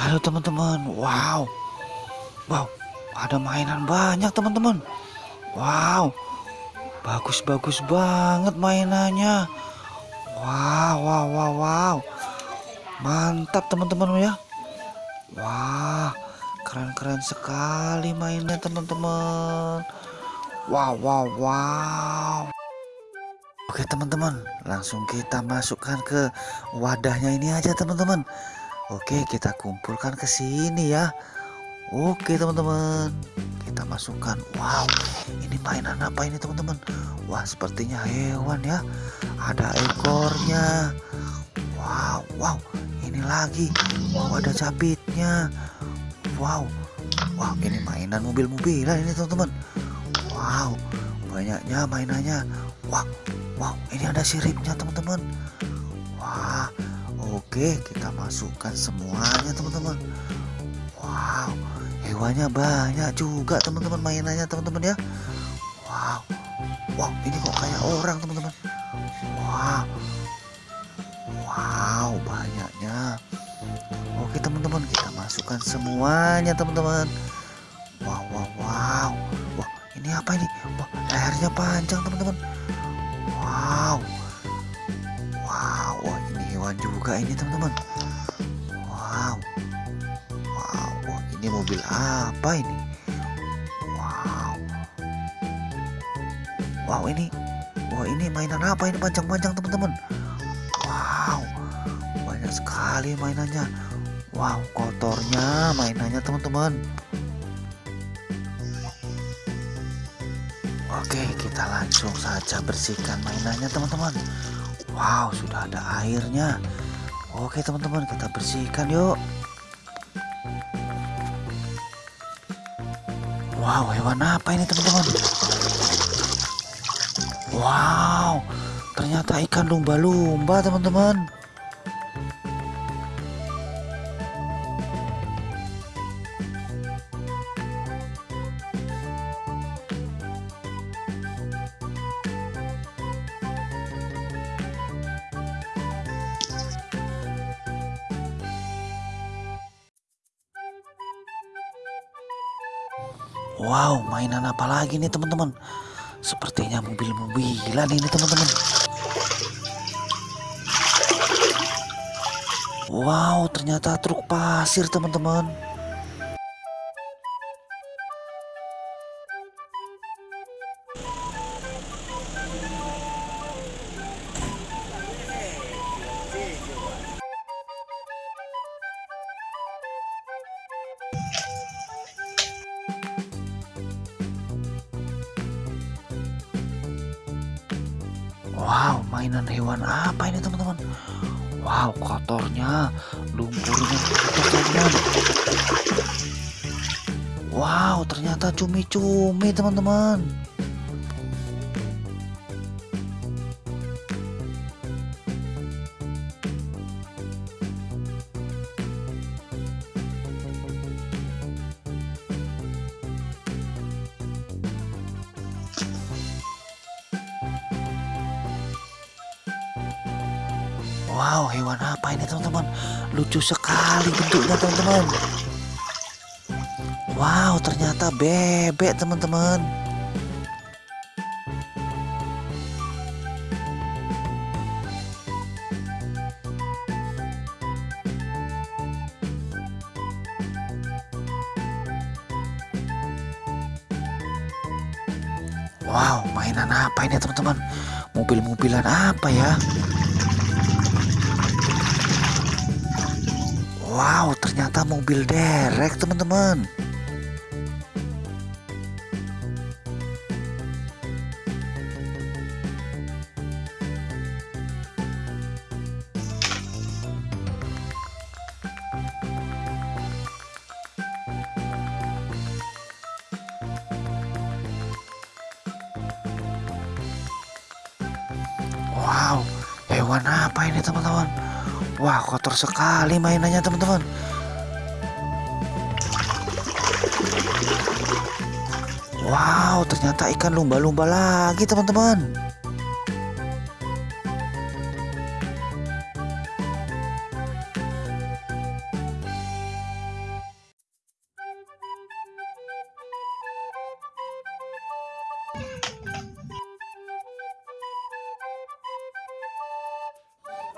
Halo teman-teman, wow, wow, ada mainan banyak teman-teman. Wow, bagus-bagus banget mainannya. Wow, wow, wow, wow, mantap teman-teman ya. Wah, keren-keren sekali mainnya teman-teman. Wow, wow, wow. Oke teman-teman, langsung kita masukkan ke wadahnya ini aja teman-teman. Oke, kita kumpulkan ke sini ya. Oke, teman-teman. Kita masukkan. Wow, ini mainan apa ini, teman-teman? Wah, sepertinya hewan ya. Ada ekornya. Wow, wow. Ini lagi. Wow, ada capitnya. Wow. Wow, ini mainan mobil-mobilan ini, teman-teman. Wow, banyaknya mainannya. Wow, wow, ini ada siripnya, teman-teman. Wah, Oke, kita masukkan semuanya teman-teman. Wow, hewannya banyak juga teman-teman mainannya teman-teman ya. Wow, wow ini kok kayak orang teman-teman. Wow, wow banyaknya. Oke teman-teman, kita masukkan semuanya teman-teman. Wow, wow, wow. Wah, ini apa ini? Wah, lehernya panjang teman-teman. Wow hewan juga ini teman-teman. Wow. Wow ini mobil apa ini? Wow. Wow ini wah ini mainan apa ini? Panjang-panjang teman-teman. Wow. Banyak sekali mainannya. Wow kotornya mainannya teman-teman. Oke, kita langsung saja bersihkan mainannya, teman-teman. Wow, sudah ada airnya. Oke, teman-teman, kita bersihkan yuk. Wow, hewan apa ini, teman-teman? Wow, ternyata ikan lumba-lumba, teman-teman. Wow, mainan apa lagi nih teman-teman? Sepertinya mobil-mobilan ini teman-teman. Wow, ternyata truk pasir teman-teman. Wow, mainan hewan apa ini teman-teman? Wow, kotornya, lumpurnya teman-teman. Wow, ternyata cumi-cumi teman-teman. Wow, hewan apa ini teman-teman? Lucu sekali bentuknya teman-teman. Wow, ternyata bebek teman-teman. Wow, mainan apa ini teman-teman? Mobil-mobilan apa ya? Wow, ternyata mobil derek, teman-teman. Wow, hewan apa ini, teman-teman? Wah kotor sekali mainannya teman-teman. Wow ternyata ikan lumba-lumba lagi teman-teman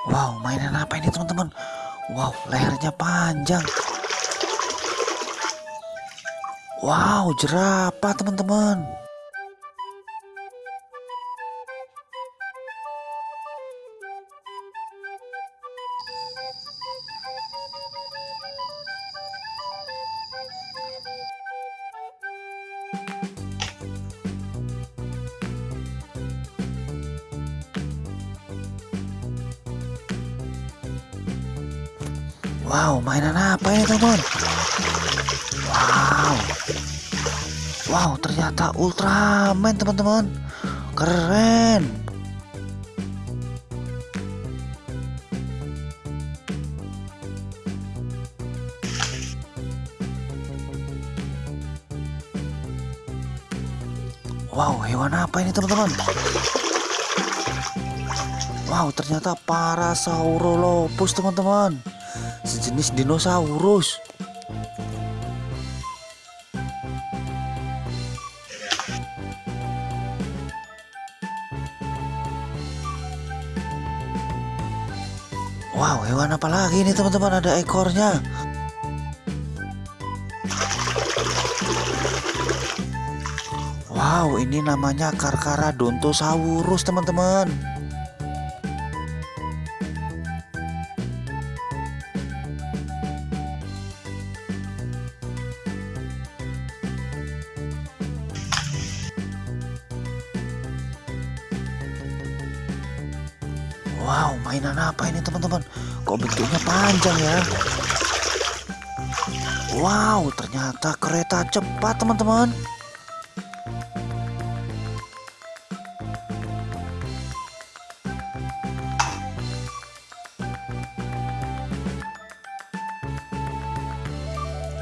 Wow, mainan apa ini teman-teman? Wow, lehernya panjang. Wow, jerapah teman-teman. Wow, mainan apa ini teman? Wow, wow ternyata Ultraman teman-teman, keren. Wow, hewan apa ini teman-teman? Wow, ternyata Parasaurolophus teman-teman sejenis dinosaurus. Wow, hewan apa lagi ini teman-teman? Ada ekornya. Wow, ini namanya Carcharodontosaurus teman-teman. Wow, mainan apa ini teman-teman? Kok bentuknya panjang ya? Wow, ternyata kereta cepat teman-teman.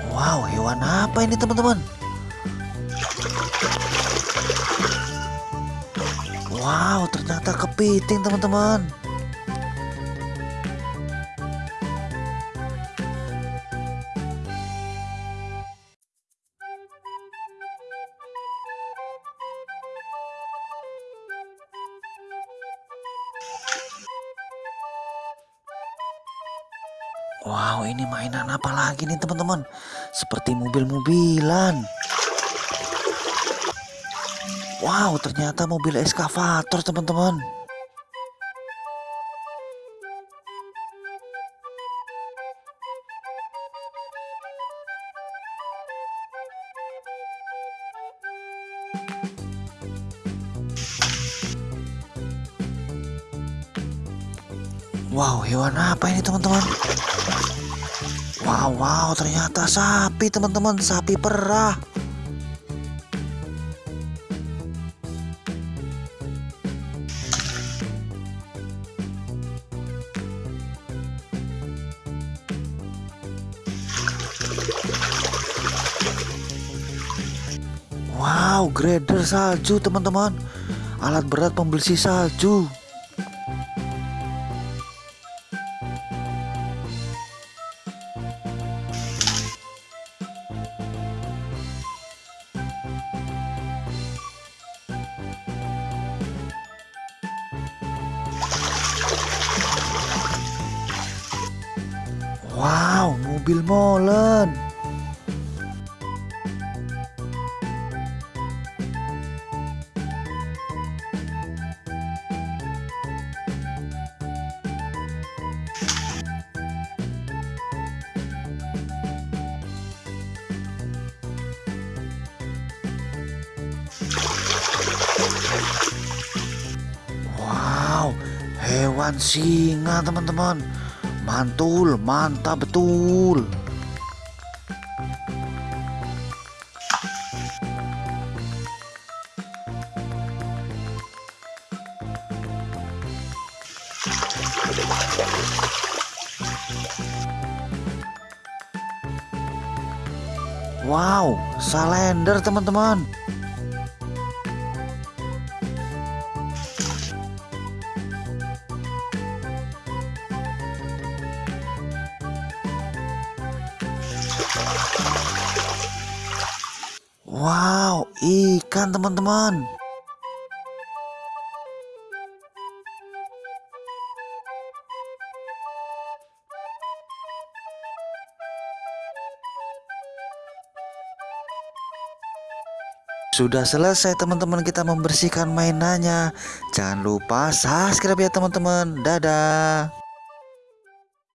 Wow, hewan apa ini teman-teman? Wow, ternyata kepiting teman-teman. Wow, ini mainan apa lagi nih teman-teman? Seperti mobil-mobilan. Wow, ternyata mobil eskavator teman-teman. Wow, hewan apa ini teman-teman? Wow, wow, ternyata sapi teman-teman, sapi perah. Wow, grader salju teman-teman. Alat berat pembersih salju. Wow, mobil molen. Wow, hewan singa teman-teman. Mantul, mantap betul. Wow, salender teman-teman. Wow, ikan teman-teman. Sudah selesai teman-teman kita membersihkan mainannya. Jangan lupa subscribe ya teman-teman. Dadah.